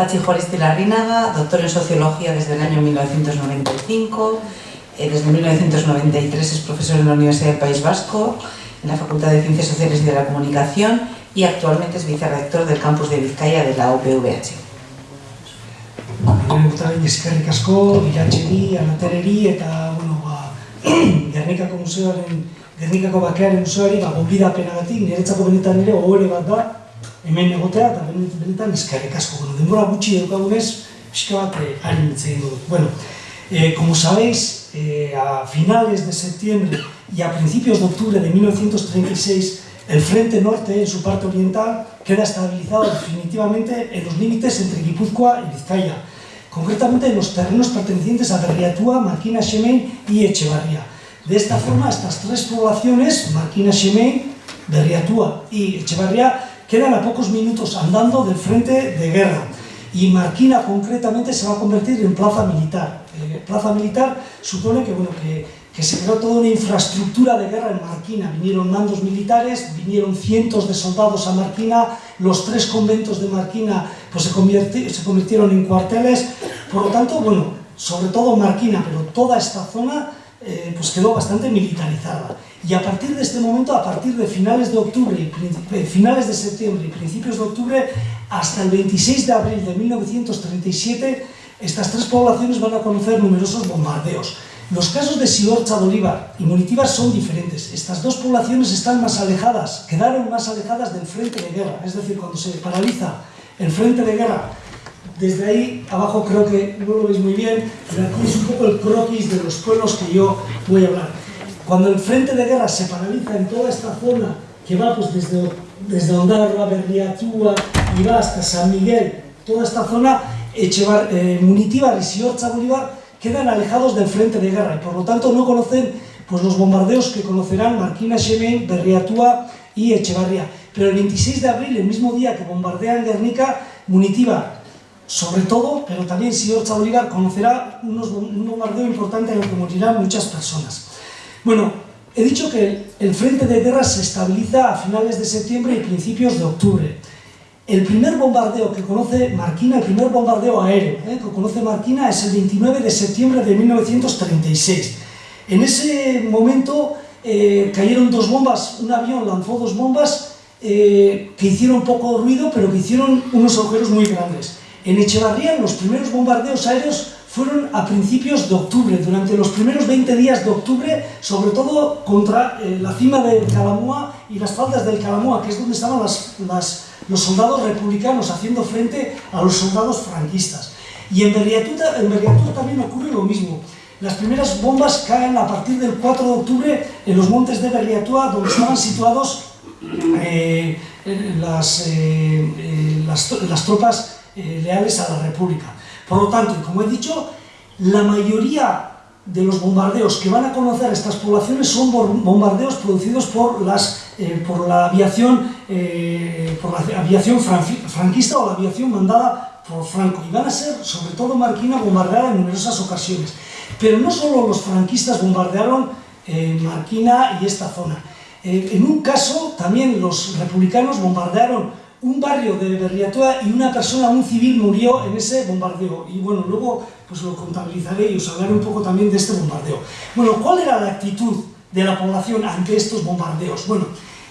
Pachi Juaristi Larrinaga, doctor en Sociología desde el año 1995, eh, desde 1993 es profesor en la Universidad del País Vasco, en la Facultad de Ciencias Sociales y de la Comunicación y actualmente es vicerrector del campus de Vizcaya de la UPVH. Eta eskerrik asko, bilatxeri, anatereri eta, bueno, ba, Gernikako museoaren, Gernikako bakearen museoari, ba, gonbidapenagatik, niretzako benetan ere ohore bat da, hemen egotea, eta benetan eskerrik asko. Bueno, denbora gutxi edukagunez, pixka bat eh, harin egin dut. Bueno, eh, como sabéis, eh, a finales de septiembre y a principios de octubre de 1936, el frente norte, en su parte oriental, queda estabilizado definitivamente en los límites entre Guipúzcoa y Vizcaya, concretamente en los terrenos pertenecientes a Berriatúa, Marquina Xemein y Echevarría. De esta forma, estas tres poblaciones, Marquina Xemein, Berriatúa y Echevarría, quedan a pocos minutos andando del frente de guerra y Marquina concretamente se va a convertir en plaza militar. Eh, plaza militar supone que, bueno, que que se creó toda una infraestructura de guerra en Marquina. Vinieron mandos militares, vinieron cientos de soldados a Marquina, los tres conventos de Marquina pues, se, se convirtieron en cuarteles. Por lo tanto, bueno, sobre todo Marquina, pero toda esta zona eh, pues quedó bastante militarizada. Y a partir de este momento, a partir de finales de octubre, y eh, finales de septiembre y principios de octubre, hasta el 26 de abril de 1937, estas tres poblaciones van a conocer numerosos bombardeos. Los casos de Siorcha, Bolívar y Munitibar son diferentes. Estas dos poblaciones están más alejadas, quedaron más alejadas del frente de guerra. Es decir, cuando se paraliza el frente de guerra, desde ahí abajo creo que no lo veis muy bien, pero aquí es un poco el croquis de los pueblos que yo voy a hablar. Cuando el frente de guerra se paraliza en toda esta zona, que va pues desde, desde Ondarroa, Berriatúa y va hasta San Miguel, toda esta zona, Echevar, eh, Munitibar y Siorcha, Bolívar, quedan alejados del frente de guerra y por lo tanto no conocen pues, los bombardeos que conocerán Marquina, Xemen, Berriatúa y Echevarría. Pero el 26 de abril, el mismo día que bombardean Guernica, Munitiva, sobre todo, pero también Siorcha Bolívar, conocerá unos, un bombardeo importante en el que morirán muchas personas. Bueno, he dicho que el frente de guerra se estabiliza a finales de septiembre y principios de octubre. El primer bombardeo que conoce Marquina, el primer bombardeo aéreo ¿eh? que conoce Marquina es el 29 de septiembre de 1936. En ese momento eh, cayeron dos bombas, un avión lanzó dos bombas eh, que hicieron poco ruido, pero que hicieron unos agujeros muy grandes. En Echevarría los primeros bombardeos aéreos fueron a principios de octubre, durante los primeros 20 días de octubre, sobre todo contra la cima del Calamúa y las faldas del Calamúa, que es donde estaban las, las los soldados republicanos haciendo frente a los soldados franquistas. Y en Berriatúa, en también ocurre lo mismo. Las primeras bombas caen a partir del 4 de octubre en los montes de Berriatúa, donde estaban situados eh, las, eh, eh, las, las, tropas leales a la República. Por lo tanto, y como he dicho, la mayoría de los bombardeos que van a conocer estas poblaciones son bombardeos producidos por, las, eh, por la aviación, eh, por la aviación franquista o la aviación mandada por Franco. Y van a ser, sobre todo Marquina, bombardeada en numerosas ocasiones. Pero no solo los franquistas bombardearon eh, Marquina y esta zona. en un caso, también los republicanos bombardearon un barrio de Berriatoa y una persona, un civil, murió en ese bombardeo. Y bueno, luego pues lo contabilizaré y os hablaré un poco también de este bombardeo. Bueno, ¿cuál era la actitud de la población ante estos bombardeos? Bueno,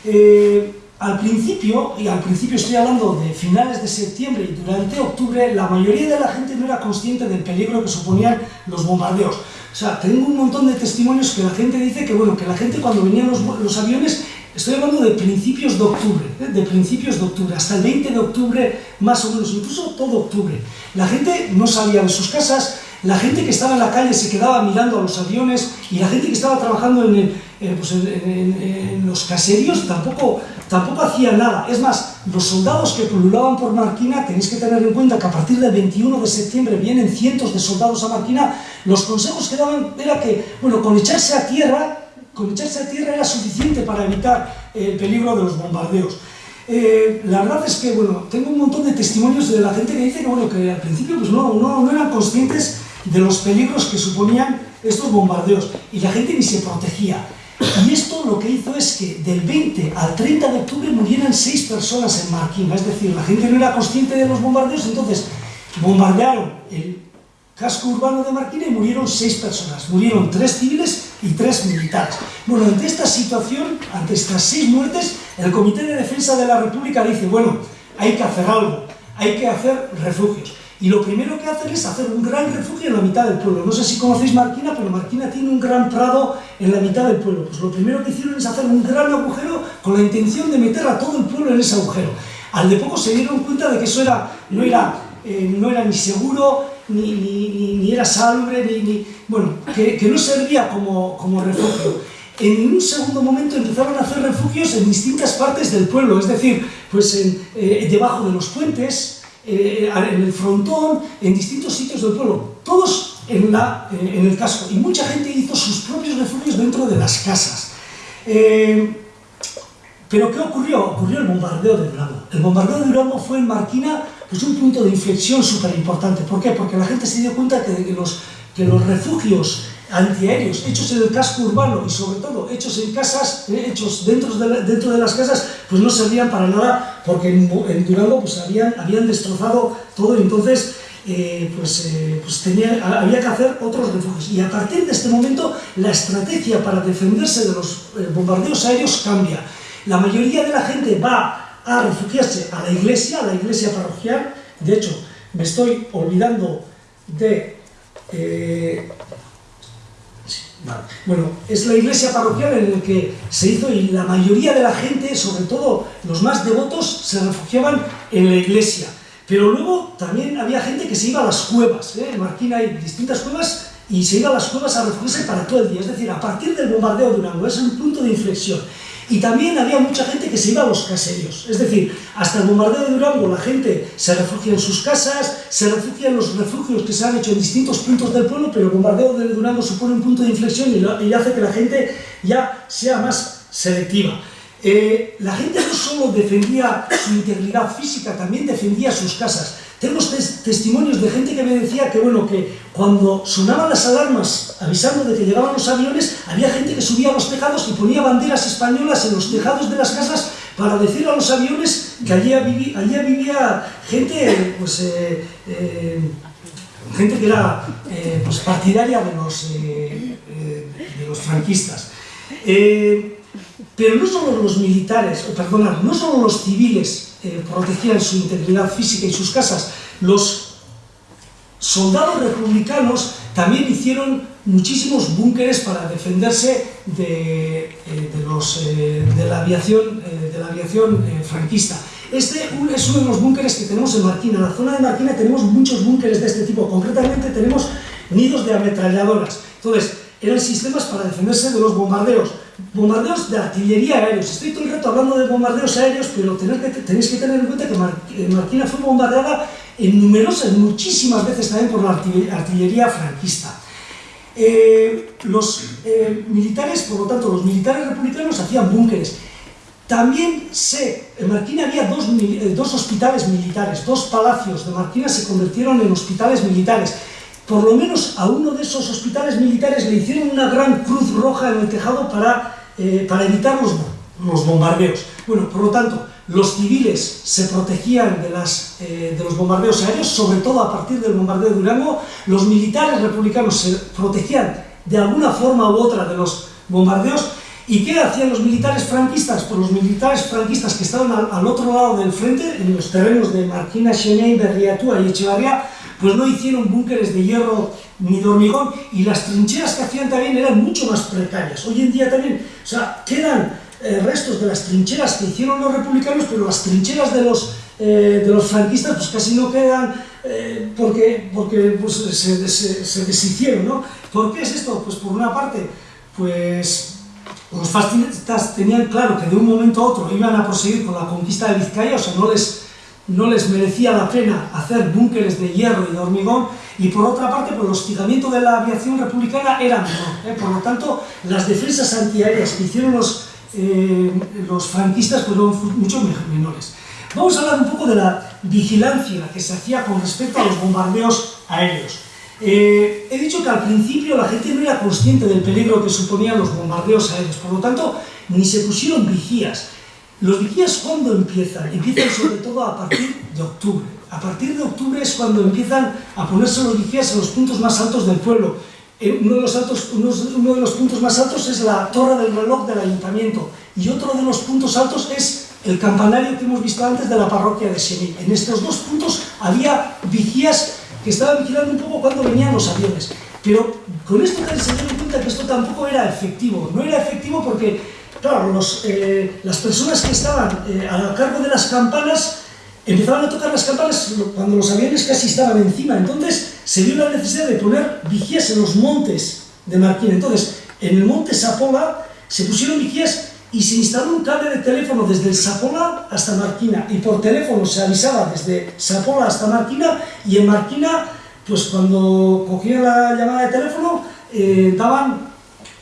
eh, al principio, y al principio estoy hablando de finales de septiembre y durante octubre, la mayoría de la gente no era consciente del peligro que suponían los bombardeos. O sea, tengo un montón de testimonios que la gente dice que, bueno, que la gente cuando venían los, los aviones Estoy hablando de principios de octubre, ¿eh? de principios de octubre, hasta el 20 de octubre, más o menos, incluso todo octubre. La gente no salía de sus casas, la gente que estaba en la calle se quedaba mirando a los aviones y la gente que estaba trabajando en, pues en, los caseríos tampoco, tampoco hacía nada. Es más, los soldados que pululaban por Marquina, tenéis que tener en cuenta que a partir del 21 de septiembre vienen cientos de soldados a Marquina, los consejos que daban era que, bueno, con echarse a tierra con echarse a tierra era suficiente para evitar el peligro de los bombardeos. Eh, la verdad es que, bueno, tengo un montón de testimonios de la gente que dice que, bueno, que al principio pues no, no, no eran conscientes de los peligros que suponían estos bombardeos y la gente ni se protegía. Y esto lo que hizo es que del 20 al 30 de octubre murieran seis personas en Marquina, es decir, la gente no era consciente de los bombardeos, entonces bombardearon el casco urbano de Marquina y murieron seis personas. Murieron tres civiles y tres militares. Bueno, ante esta situación, ante estas seis muertes, el Comité de Defensa de la República dice, bueno, hay que hacer algo, hay que hacer refugios. Y lo primero que hacen es hacer un gran refugio en la mitad del pueblo. No sé si conocéis Marquina, pero Marquina tiene un gran prado en la mitad del pueblo. Pues lo primero que hicieron es hacer un gran agujero con la intención de meter a todo el pueblo en ese agujero. Al de poco se dieron cuenta de que eso era, no, era, eh, no era ni seguro, ni, ni, ni era salubre, ni, bueno, que, que, no servía como, como refugio. En un segundo momento empezaron a hacer refugios en distintas partes del pueblo, es decir, pues en, eh, debajo de los puentes, eh, en el frontón, en distintos sitios del pueblo, todos en, la, eh, en el casco. Y mucha gente hizo sus propios refugios dentro de las casas. Eh, pero ¿qué ocurrió? Ocurrió el bombardeo de Durango. El bombardeo de Durango fue en Marquina pues, un punto de inflexión súper importante. ¿Por qué? Porque la gente se dio cuenta que, que, los, que los refugios antiaéreos hechos en el casco urbano y sobre todo hechos en casas, eh, hechos dentro de, dentro de las casas, pues no servían para nada porque en, en Durango pues habían, habían destrozado todo y entonces eh, pues, eh, pues tenía, había que hacer otros refugios. Y a partir de este momento la estrategia para defenderse de los eh, bombardeos aéreos cambia. La mayoría de la gente va a refugiarse a la iglesia, a la iglesia parroquial. De hecho, me estoy olvidando de... Eh. Bueno, es la iglesia parroquial en la que se hizo y la mayoría de la gente, sobre todo los más devotos, se refugiaban en la iglesia. Pero luego también había gente que se iba a las cuevas, ¿eh? en Marquina hay distintas cuevas y se iba a las cuevas a refugiarse para todo el día. Es decir, a partir del bombardeo de Durango, es un punto de inflexión. Y también había mucha gente que se iba a los caseríos. Es decir, hasta el bombardeo de Durango la gente se refugia en sus casas, se refugia en los refugios que se han hecho en distintos puntos del pueblo, pero el bombardeo de Durango supone un punto de inflexión y, hace que la gente ya sea más selectiva. Eh, la gente no solo defendía su integridad física, también defendía sus casas. Tenemos tes testimonios de gente que me decía que, bueno, que cuando sonaban las alarmas avisando de que llegaban los aviones, había gente que subía a los tejados y ponía banderas españolas en los tejados de las casas para decir a los aviones que allí, allí vivía gente, pues, eh, eh, gente que era eh, pues partidaria de los, de los franquistas. Pero no solo los militares, o perdonad, no solo los civiles eh, protegían su integridad física y sus casas, los soldados republicanos también hicieron muchísimos búnkeres para defenderse de, eh, los, eh, de la aviación, de la aviación franquista. Este es uno de los búnkeres que tenemos en Marquina. En la zona de Marquina tenemos muchos búnkeres de este tipo. Concretamente tenemos nidos de ametralladoras. Entonces, eran sistemas para defenderse de los bombardeos. Bombardeos de artillería aéreos. Estoy todo el rato hablando de bombardeos aéreos, pero tenéis que, tenéis que tener en cuenta que Mar, eh, Marquina fue bombardeada en numerosas, muchísimas veces también por la artillería franquista. Eh, los eh, militares, por lo tanto, los militares republicanos hacían búnkeres. También sé, en Marquina había dos, eh, dos hospitales militares, dos palacios de Marquina se convirtieron en hospitales militares por lo menos a uno de esos hospitales militares le hicieron una gran cruz roja en el tejado para, eh, para evitar los, los, bombardeos. Bueno, por lo tanto, los civiles se protegían de, las, eh, de los bombardeos aéreos, sobre todo a partir del bombardeo de Durango, los militares republicanos se protegían de alguna forma u otra de los bombardeos, ¿Y qué hacían los militares franquistas? Pues los militares franquistas que estaban al, al otro lado del frente, en los terrenos de Marquina, Xenei, Berriatúa y Echevarría, pues no hicieron búnkeres de hierro ni de hormigón y las trincheras que hacían también eran mucho más precarias. Hoy en día también, o sea, quedan eh, restos de las trincheras que hicieron los republicanos, pero las trincheras de los, eh, de los franquistas pues casi no quedan eh, porque, porque pues, se, se, se deshicieron, ¿no? ¿Por qué es esto? Pues por una parte, pues los fascistas tenían claro que de un momento a otro iban a proseguir con la conquista de Vizcaya, o sea, no les no les merecía la pena hacer búnkeres de hierro y de hormigón, y por otra parte, pues, el hostigamiento de la aviación republicana era menor. ¿eh? Por lo tanto, las defensas antiaéreas que hicieron los, eh, franquistas fueron mucho menores. Vamos a hablar un poco de la vigilancia que se hacía con respecto a los bombardeos aéreos. Eh, he dicho que al principio la gente no era consciente del peligro que suponían los bombardeos aéreos, por lo tanto, ni se pusieron vigías. Los vigías, ¿cuándo empiezan? Empiezan sobre todo a partir de octubre. A partir de octubre es cuando empiezan a ponerse los vigías en los puntos más altos del pueblo. Eh, uno de, los altos, uno de los puntos más altos es la torre del reloj del ayuntamiento y otro de los puntos altos es el campanario que hemos visto antes de la parroquia de Semí. En estos dos puntos había vigías que estaban vigilando un poco cuando venían los aviones. Pero con esto se dieron cuenta que esto tampoco era efectivo. No era efectivo porque, claro, los, eh, las personas que estaban eh, a cargo de las campanas empezaban a tocar las campanas cuando los aviones casi estaban encima. Entonces se dio la necesidad de poner vigías en los montes de Marquina. Entonces, en el monte Sapola se pusieron vigías y se instaló un cable de teléfono desde el Sapola hasta Marquina y por teléfono se avisaba desde Sapola hasta Marquina y en Marquina, pues cuando cogían la llamada de teléfono, eh, daban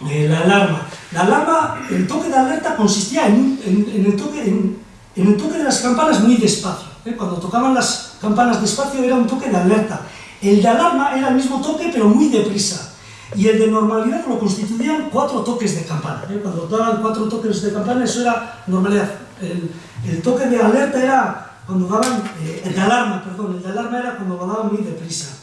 eh, la alarma. La alarma, el toque de alerta consistía en, el, toque, en, el toque de las campanas muy despacio. ¿eh? Cuando tocaban las campanas despacio era un toque de alerta. El de alarma era el mismo toque pero muy deprisa. Y el de normalidad lo constituían cuatro toques de campana. ¿eh? Cuando daban cuatro toques de campana, eso era normalidad. El, toque de alerta era cuando daban, eh, el de alarma, perdón, el de alarma era cuando lo daban muy deprisa.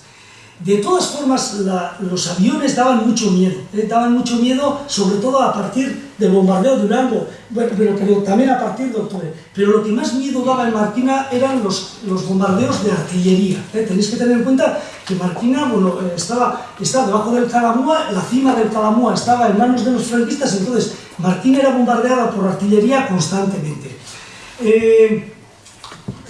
De todas formas, los aviones daban mucho miedo, ¿eh? daban mucho miedo, sobre todo a partir del bombardeo de Durango, bueno, pero, también a partir de octubre. Pero lo que más miedo daba en Marquina eran los, los bombardeos de artillería. ¿eh? Tenéis que tener en cuenta que Marquina bueno, eh, estaba, estaba debajo del Calamúa, la cima del Calamúa estaba en manos de los franquistas, entonces Marquina era bombardeada por artillería constantemente.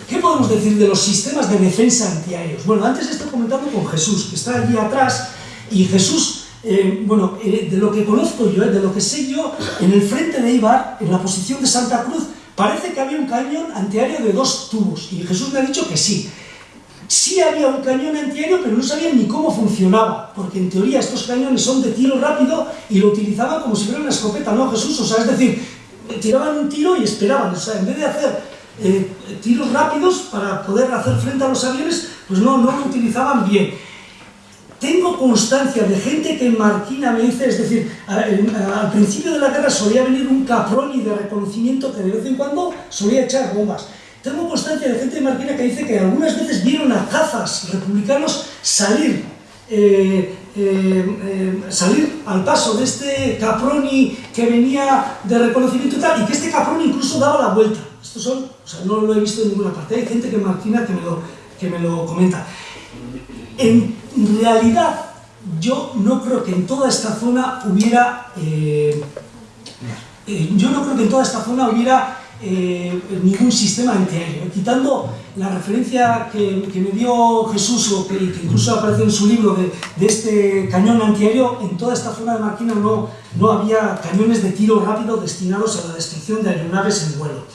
¿Qué podemos decir de los sistemas de defensa antiaéreos? Bueno, antes estoy comentando con Jesús, que está allí atrás, y Jesús, eh, bueno, eh, de lo que conozco yo, eh, de lo que sé yo, en el frente de Ibar, en la posición de Santa Cruz, parece que había un cañón antiaéreo de dos tubos, y Jesús me ha dicho que sí. Sí había un cañón antiaéreo, pero no sabían ni cómo funcionaba, porque en teoría estos cañones son de tiro rápido y lo utilizaban como si fuera una escopeta, ¿no, Jesús? O sea, es decir, tiraban un tiro y esperaban, o sea, en vez de hacer eh, tiros rápidos para poder hacer frente a los aviones, pues no, no lo utilizaban bien. Tengo constancia de gente que en Marquina me dice, es decir, al principio de la guerra solía venir un caproni de reconocimiento que de vez en cuando solía echar bombas. Tengo constancia de gente de Marquina que dice que algunas veces vieron a cazas republicanos salir, eh, eh, salir al paso de este caproni que venía de reconocimiento y tal, y que este caproni incluso daba la vuelta. Estos son, o sea, no lo he visto en ninguna parte. Hay gente que Martina que me lo, que me lo comenta. En realidad, yo no creo que en toda esta zona hubiera... Eh, eh, yo no creo que en toda esta zona hubiera eh, ningún sistema antiaéreo. Quitando la referencia que, me dio Jesús, o que, incluso aparece en su libro de, de, este cañón antiaéreo, en toda esta zona de Marquina no, no había cañones de tiro rápido destinados a la destrucción de aeronaves en vuelo.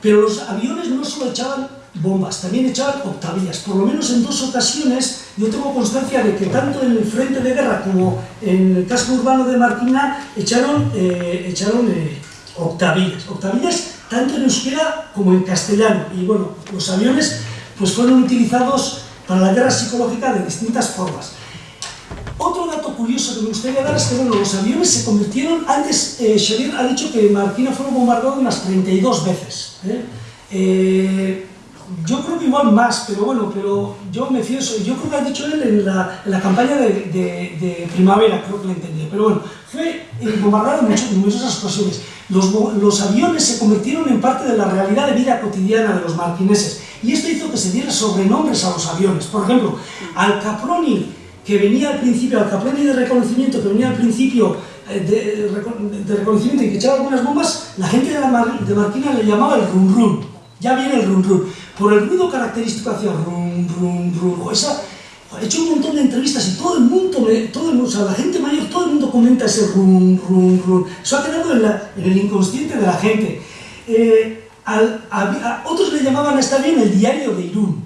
Pero los aviones no solo echaban bombas, también echaban octavillas. Por lo menos en dos ocasiones yo tengo constancia de que tanto en el frente de guerra como en el casco urbano de Martina echaron, eh, echaron eh, octavillas. Octavillas tanto en euskera como en castellano. Y bueno, los aviones pues fueron utilizados para la guerra psicológica de distintas formas. Otro dato curioso que me gustaría dar es que bueno, los aviones se convirtieron, antes eh, Xavier ha dicho que Marquina fue bombardeado unas 32 veces. ¿eh? Eh, yo creo que igual más, pero bueno, pero yo me fío. Yo creo que ha dicho él en la, en la campaña de, de, primavera, creo que lo entendí. Pero bueno, fue bombardeado en, muchas, muchas ocasiones. Los, los, aviones se convirtieron en parte de la realidad de vida cotidiana de los marquineses. Y esto hizo que se dieran sobrenombres a los aviones. Por ejemplo, al Caproni que venía al principio, al Caproni de reconocimiento, que venía al principio eh, de, reconocimiento y que echaba algunas bombas, la gente de, la de Marquina le llamaba el rum rum. Ya viene el rum rum. Por el ruido característico hacía rum rum rum. Esa, he hecho un montón de entrevistas y todo el mundo, todo el la gente mayor, todo el mundo comenta ese rum rum rum. Eso ha quedado en, el inconsciente de la gente. Eh, otros le llamaban a bien el diario de Irún.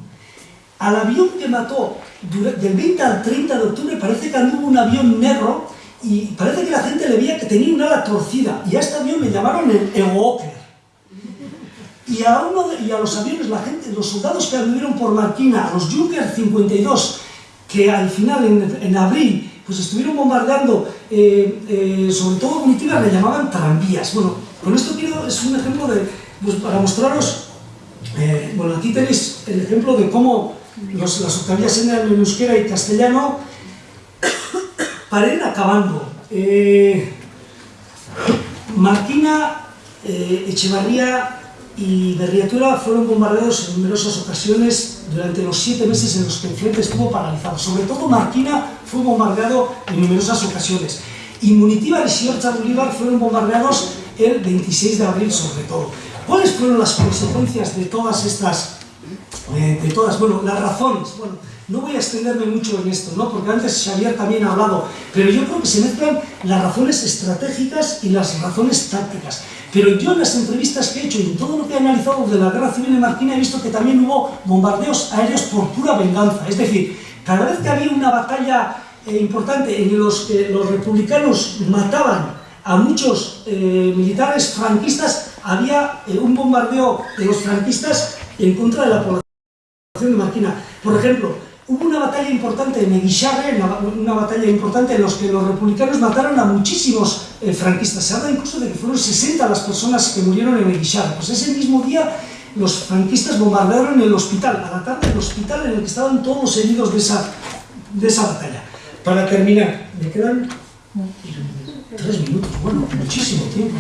Al avión que mató del 20 al 30 de octubre parece que anduvo un avión negro y parece que la gente le veía que tenía una ala torcida y a este avión le llamaron el Ewoker. Y a, uno y a los aviones, la gente, los soldados que anduvieron por Marquina, a los Junker 52, que al final, en, abril, pues estuvieron bombardeando, eh, eh, sobre todo comitivas, le llamaban tranvías. Bueno, con esto quiero, es un ejemplo de, Pues para mostraros, eh, bueno, aquí tenéis el ejemplo de cómo los, las octavillas eran en euskera y castellano para ir acabando. Marquina, eh, Echevarría y Berriatura fueron bombardeados en numerosas ocasiones durante los siete meses en los que el frente estuvo paralizado. Sobre todo Marquina fue bombardeado en numerosas ocasiones. Y Munitíbar y Siorcha Bolívar fueron bombardeados el 26 de abril sobre todo. ¿Cuáles fueron las consecuencias de todas estas, eh, de todas, bueno, las razones? Bueno, no voy a extenderme mucho en esto, ¿no? porque antes Xavier también ha hablado, pero yo creo que se mezclan las razones estratégicas y las razones tácticas. Pero yo en las entrevistas que he hecho y en todo lo que he analizado de la guerra civil en Marquina he visto que también hubo bombardeos aéreos por pura venganza. Es decir, cada vez que había una batalla eh, importante en los que los republicanos mataban a muchos eh, militares franquistas, había eh, un bombardeo de los franquistas en contra de la población de Marquina. Por ejemplo, hubo una batalla importante en Eguisharre, una, batalla importante en la que los republicanos mataron a muchísimos eh, franquistas. Se habla incluso de que fueron 60 las personas que murieron en Eguisharre. Pues ese mismo día los franquistas bombardearon el hospital, a la tarde el hospital en el que estaban todos los heridos de esa, de esa batalla. Para terminar, me quedan tres minutos, bueno, muchísimo tiempo.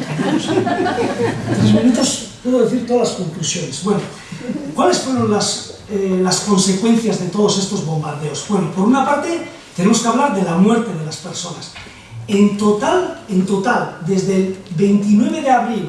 tres minutos puedo decir todas las conclusiones. Bueno, ¿cuáles fueron las eh, las consecuencias de todos estos bombardeos? Bueno, por una parte, tenemos que hablar de la muerte de las personas. En total, en total, desde el 29 de abril,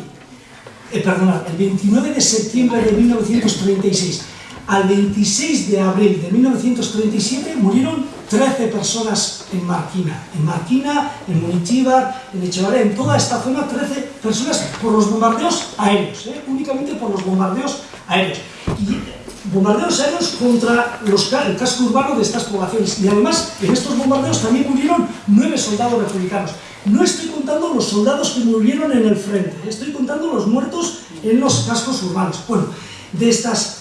eh, perdonad, el 29 de septiembre de 1936 al 26 de abril de 1937 murieron 13 personas en Marquina. En Marquina, en Munitíbar, en Echevarría, en toda esta zona, 13 personas por los bombardeos aéreos, ¿eh? únicamente por los bombardeos aéreos. Y bombardeos aéreos contra los, el casco urbano de estas poblaciones. Y además, en estos bombardeos también murieron nueve soldados republicanos. No estoy contando los soldados que murieron en el frente, estoy contando los muertos en los cascos urbanos. Bueno, de estas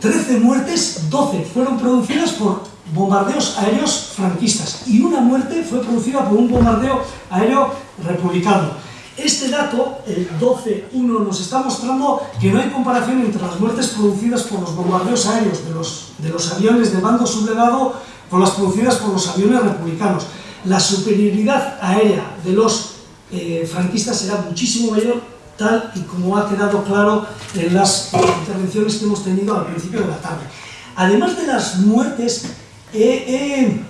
13 muertes, 12 fueron producidas por bombardeos aéreos franquistas y una muerte fue producida por un bombardeo aéreo republicano. Este dato, el 12.1, nos está mostrando que no hay comparación entre las muertes producidas por los bombardeos aéreos de los, de los aviones de bando sublevado con las producidas por los aviones republicanos. La superioridad aérea de los eh, franquistas era muchísimo mayor, tal y como ha quedado claro en las intervenciones que hemos tenido al principio de la tarde. Además de las muertes, eh,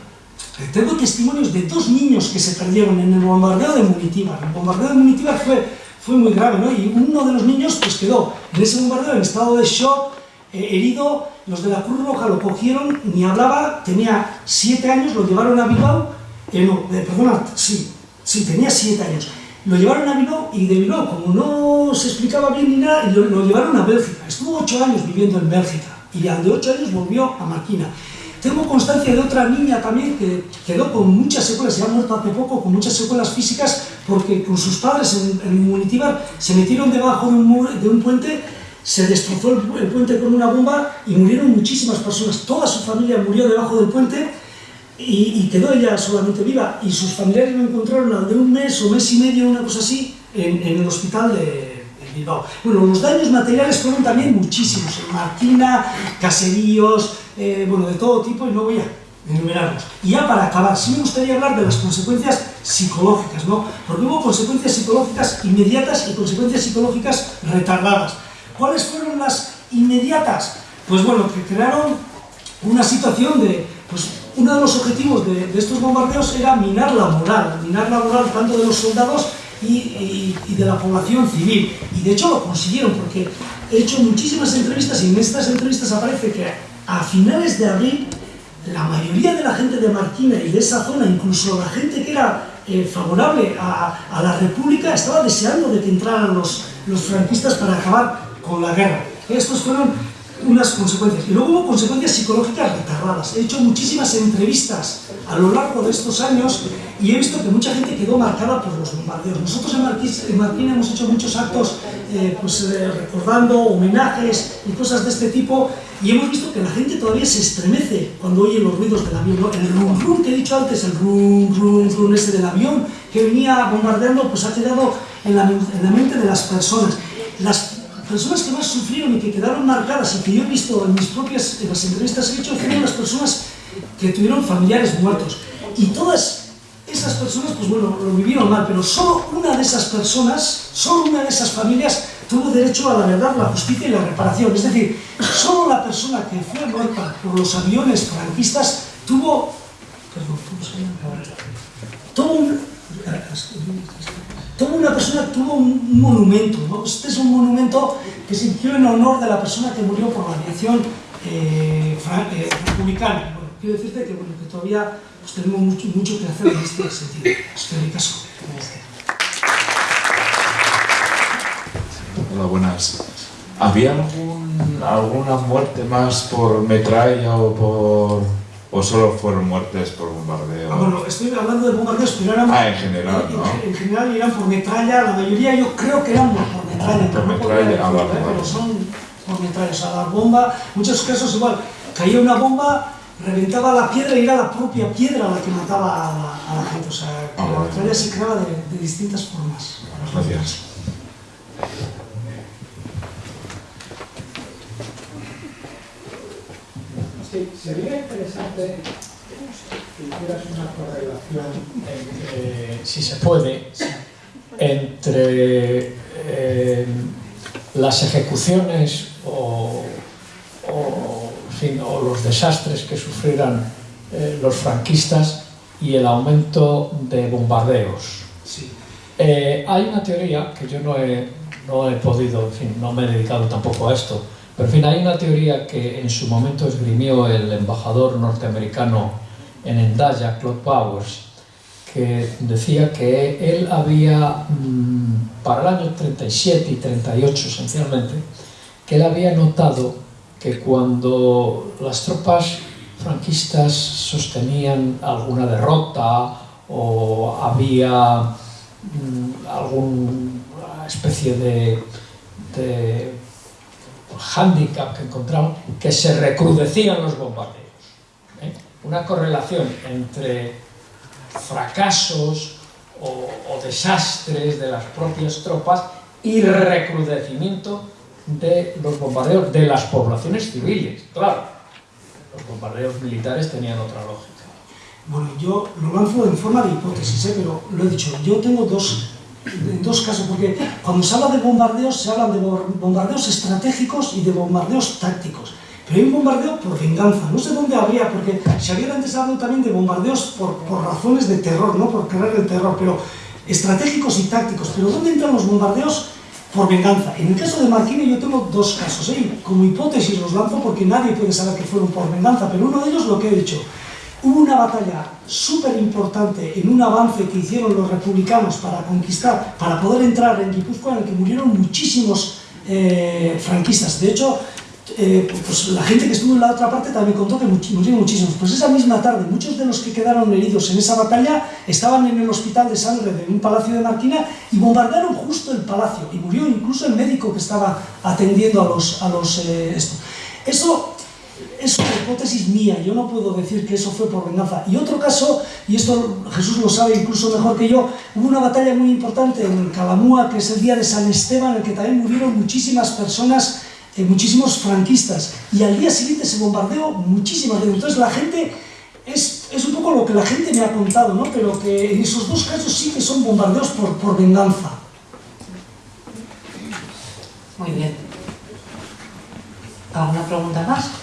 tengo testimonios de dos niños que se perdieron en el bombardeo de Munitíbar. El bombardeo de Munitíbar fue, fue muy grave, ¿no? Y uno de los niños pues quedó en ese bombardeo en estado de shock, eh, herido, los de la Cruz Roja lo cogieron, ni hablaba, tenía siete años, lo llevaron a Bilbao, eh, no, eh, perdona, sí, sí, tenía siete años. Lo llevaron a Bilbao y de Bilbao, como no se explicaba bien ni nada, lo, lo llevaron a Bélgica. Estuvo ocho años viviendo en Bélgica y al de ocho años volvió a Marquina. Tengo constancia de otra niña también que quedó con muchas secuelas, se ha muerto hace poco, con muchas secuelas físicas, porque con sus padres en, en Munitibar se metieron debajo de un, puente, se destrozó el, puente con una bomba y murieron muchísimas personas. Toda su familia murió debajo del puente y, quedó ella solamente viva. Y sus familiares lo encontraron al de un mes o mes y medio, una cosa así, en el hospital de, Bilbao. Bueno, los daños materiales fueron también muchísimos, en Marquina, caseríos, eh, bueno, de todo tipo, y no voy a enumerarlos. Y ya para acabar, sí me gustaría hablar de las consecuencias psicológicas, ¿no? Porque hubo consecuencias psicológicas inmediatas y consecuencias psicológicas retardadas. ¿Cuáles fueron las inmediatas? Pues bueno, que crearon una situación de, pues uno de los objetivos de, de estos bombardeos era minar la moral, minar la moral tanto de los soldados y, y, y, de la población civil. Y de hecho lo consiguieron porque he hecho muchísimas entrevistas y en estas entrevistas aparece que a finales de abril la mayoría de la gente de Marquina y de esa zona, incluso la gente que era eh, favorable a, a, la República, estaba deseando de que entraran los, los franquistas para acabar con la guerra. Estos fueron unas consecuencias. Y luego hubo consecuencias psicológicas retardadas. He hecho muchísimas entrevistas a lo largo de estos años y he visto que mucha gente quedó marcada por los bombardeos. Nosotros en Marquina, en Marquina hemos hecho muchos actos eh, pues, eh, recordando homenajes y cosas de este tipo y hemos visto que la gente todavía se estremece cuando oye los ruidos del avión. ¿no? El rum rum que he dicho antes, el rum rum rum ese del avión que venía bombardeando, pues ha quedado en la, en la mente de las personas. Las personas que más sufrieron y que quedaron marcadas y que yo he visto en mis propias, en las entrevistas que he hecho, fueron las personas que tuvieron familiares muertos. Y todas esas personas, pues bueno, lo vivieron mal, pero solo una de esas personas, solo una de esas familias tuvo derecho a la verdad, la justicia y la reparación. Es decir, solo la persona que fue muerta por los aviones franquistas tuvo... Perdón, tuvo un, toda una persona tuvo un monumento, ¿no? Este es un monumento que se hicieron en honor de la persona que murió por la aviación eh, eh, republicana. Quiero decirte que, todavía pues, tenemos mucho, mucho, que hacer en este sentido. Estoy caso. Hola, buenas. ¿Había alguna muerte más por metralla o por ¿O solo fueron muertes por bombardeo? Ah, bueno, estoy hablando de bombardeos, pero eran... Ah, en general, ¿no? En, general eran por metralla, la mayoría yo creo que eran por metralla. Por metralla, ah, vale, Pero son por metralla, o sea, la bomba, muchos casos igual, caía una bomba, reventaba la piedra y era la propia piedra la que mataba a la, a la gente, o sea, que ah, la metralla se creaba de, de distintas formas. Gracias. Sí, sería interesante que hicieras una correlación, entre, si se puede, entre eh, las ejecuciones o, los desastres que sufrieran eh, los franquistas y el aumento de bombardeos. Eh, hay una teoría que yo no he, no he podido, en fin, no me he dedicado tampoco a esto, pero en fin, hay una teoría que en su momento esgrimió el embajador norteamericano en Endaya, Claude Powers, que decía que él había, mm, para el año 37 y 38 esencialmente, que él había notado que cuando las tropas franquistas sostenían alguna derrota o había mm, alguna especie de, de hándicap que encontramos, que se recrudecían los bombardeos. ¿eh? Una correlación entre fracasos o, desastres de las propias tropas y recrudecimiento de los bombardeos de las poblaciones civiles. Claro, los bombardeos militares tenían otra lógica. Bueno, yo lo lanzo en forma de hipótesis, ¿eh? pero lo he dicho, yo tengo dos en dos casos, porque cuando se habla de bombardeos, se hablan de bombardeos estratégicos y de bombardeos tácticos. Pero hay un bombardeo por venganza, no sé dónde habría, porque se había antes hablado también de bombardeos por, por razones de terror, no por crear el terror, pero estratégicos y tácticos. Pero ¿dónde entran los bombardeos por venganza? En el caso de Marquini yo tengo dos casos, ¿eh? como hipótesis los lanzo porque nadie puede saber que fueron por venganza, pero uno de ellos lo que he dicho, Hubo una batalla súper importante en un avance que hicieron los republicanos para conquistar, para poder entrar en Guipúzcoa, en el que murieron muchísimos eh, franquistas. De hecho, eh, pues la gente que estuvo en la otra parte también contó que murieron muchísimos. Pues esa misma tarde, muchos de los que quedaron heridos en esa batalla estaban en el hospital de sangre de un palacio de Marquina y bombardearon justo el palacio. Y murió incluso el médico que estaba atendiendo a los... A los eh, esto. Eso es una hipótesis mía, yo no puedo decir que eso fue por venganza. Y otro caso, y esto Jesús lo sabe incluso mejor que yo, hubo una batalla muy importante en Calamúa, que es el día de San Esteban, en el que también murieron muchísimas personas, eh, muchísimos franquistas, y al día siguiente se bombardeó muchísimas Entonces la gente, es, es, un poco lo que la gente me ha contado, ¿no? pero que en esos dos casos sí que son bombardeos por, por venganza. Muy bien. ¿Alguna pregunta más?